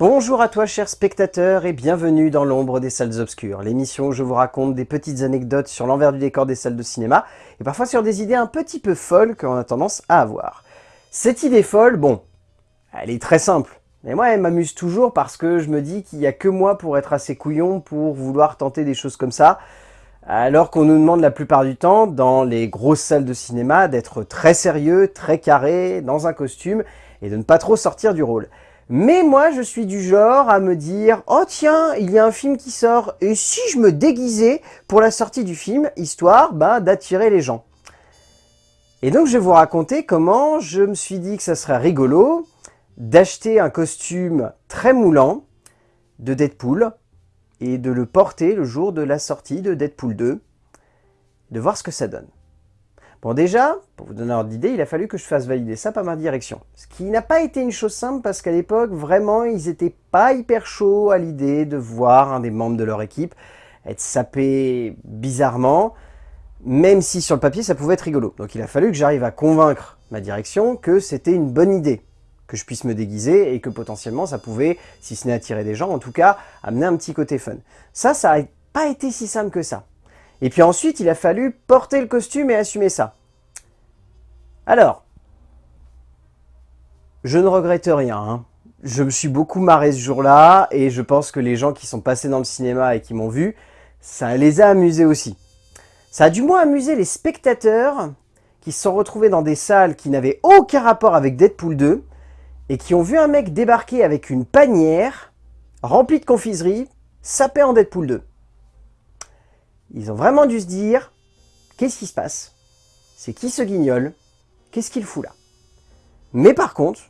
Bonjour à toi chers spectateurs et bienvenue dans l'ombre des salles obscures, l'émission où je vous raconte des petites anecdotes sur l'envers du décor des salles de cinéma et parfois sur des idées un petit peu folles qu'on a tendance à avoir. Cette idée folle, bon, elle est très simple, mais moi elle m'amuse toujours parce que je me dis qu'il n'y a que moi pour être assez couillon pour vouloir tenter des choses comme ça, alors qu'on nous demande la plupart du temps, dans les grosses salles de cinéma, d'être très sérieux, très carré, dans un costume, et de ne pas trop sortir du rôle. Mais moi, je suis du genre à me dire « Oh tiens, il y a un film qui sort, et si je me déguisais pour la sortie du film, histoire ben, d'attirer les gens ?» Et donc, je vais vous raconter comment je me suis dit que ça serait rigolo d'acheter un costume très moulant de Deadpool et de le porter le jour de la sortie de Deadpool 2, de voir ce que ça donne. Bon déjà, pour vous donner un ordre d'idée, il a fallu que je fasse valider ça par ma direction. Ce qui n'a pas été une chose simple parce qu'à l'époque, vraiment, ils étaient pas hyper chauds à l'idée de voir un des membres de leur équipe être sapé bizarrement, même si sur le papier ça pouvait être rigolo. Donc il a fallu que j'arrive à convaincre ma direction que c'était une bonne idée, que je puisse me déguiser et que potentiellement ça pouvait, si ce n'est attirer des gens, en tout cas amener un petit côté fun. Ça, ça n'a pas été si simple que ça. Et puis ensuite, il a fallu porter le costume et assumer ça. Alors, je ne regrette rien. Hein. Je me suis beaucoup marré ce jour-là et je pense que les gens qui sont passés dans le cinéma et qui m'ont vu, ça les a amusés aussi. Ça a du moins amusé les spectateurs qui se sont retrouvés dans des salles qui n'avaient aucun rapport avec Deadpool 2 et qui ont vu un mec débarquer avec une panière remplie de confiserie, sapé en Deadpool 2. Ils ont vraiment dû se dire, qu'est-ce qui se passe? C'est qui ce guignol? Qu'est-ce qu'il fout là? Mais par contre,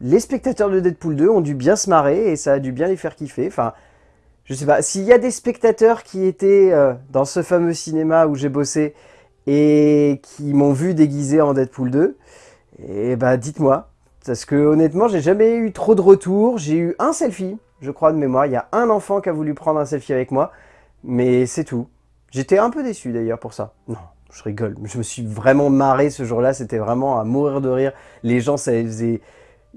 les spectateurs de Deadpool 2 ont dû bien se marrer et ça a dû bien les faire kiffer. Enfin, je sais pas, s'il y a des spectateurs qui étaient euh, dans ce fameux cinéma où j'ai bossé et qui m'ont vu déguisé en Deadpool 2, eh bah dites-moi. Parce que honnêtement, j'ai jamais eu trop de retours. J'ai eu un selfie, je crois de mémoire. Il y a un enfant qui a voulu prendre un selfie avec moi, mais c'est tout. J'étais un peu déçu d'ailleurs pour ça. Non, je rigole. Je me suis vraiment marré ce jour-là. C'était vraiment à mourir de rire. Les gens, ça faisait...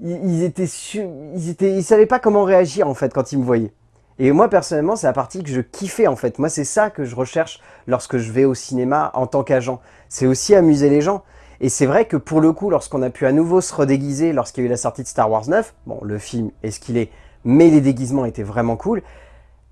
Ils, étaient ils étaient, ils savaient pas comment réagir en fait quand ils me voyaient. Et moi personnellement, c'est la partie que je kiffais en fait. Moi, c'est ça que je recherche lorsque je vais au cinéma en tant qu'agent. C'est aussi amuser les gens. Et c'est vrai que pour le coup, lorsqu'on a pu à nouveau se redéguiser lorsqu'il y a eu la sortie de Star Wars 9, bon, le film est ce qu'il est, mais les déguisements étaient vraiment cool,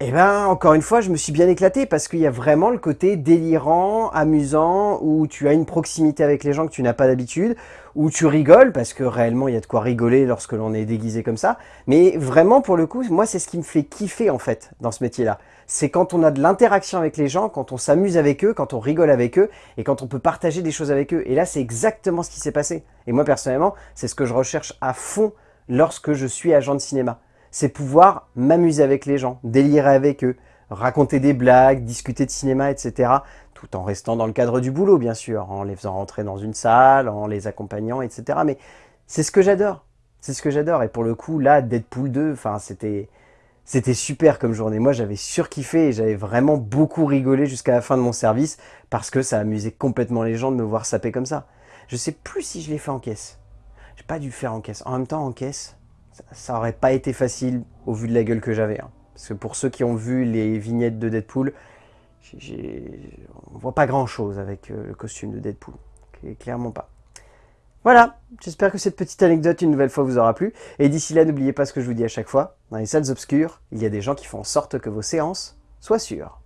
eh ben, encore une fois, je me suis bien éclaté parce qu'il y a vraiment le côté délirant, amusant, où tu as une proximité avec les gens que tu n'as pas d'habitude, où tu rigoles, parce que réellement, il y a de quoi rigoler lorsque l'on est déguisé comme ça. Mais vraiment, pour le coup, moi, c'est ce qui me fait kiffer, en fait, dans ce métier-là. C'est quand on a de l'interaction avec les gens, quand on s'amuse avec eux, quand on rigole avec eux, et quand on peut partager des choses avec eux. Et là, c'est exactement ce qui s'est passé. Et moi, personnellement, c'est ce que je recherche à fond lorsque je suis agent de cinéma c'est pouvoir m'amuser avec les gens, délirer avec eux, raconter des blagues, discuter de cinéma, etc. Tout en restant dans le cadre du boulot, bien sûr, en les faisant rentrer dans une salle, en les accompagnant, etc. Mais c'est ce que j'adore. C'est ce que j'adore. Et pour le coup, là, Deadpool 2, enfin, c'était... Super comme journée. Moi, j'avais surkiffé et j'avais vraiment beaucoup rigolé jusqu'à la fin de mon service parce que ça amusait complètement les gens de me voir saper comme ça. Je sais plus si je l'ai fait en caisse. J'ai pas dû faire en caisse. En même temps, en caisse, ça aurait pas été facile au vu de la gueule que j'avais. Hein. Parce que pour ceux qui ont vu les vignettes de Deadpool, on voit pas grand chose avec euh, le costume de Deadpool. Clairement pas. Voilà, j'espère que cette petite anecdote une nouvelle fois vous aura plu. Et d'ici là, n'oubliez pas ce que je vous dis à chaque fois. Dans les salles obscures, il y a des gens qui font en sorte que vos séances soient sûres.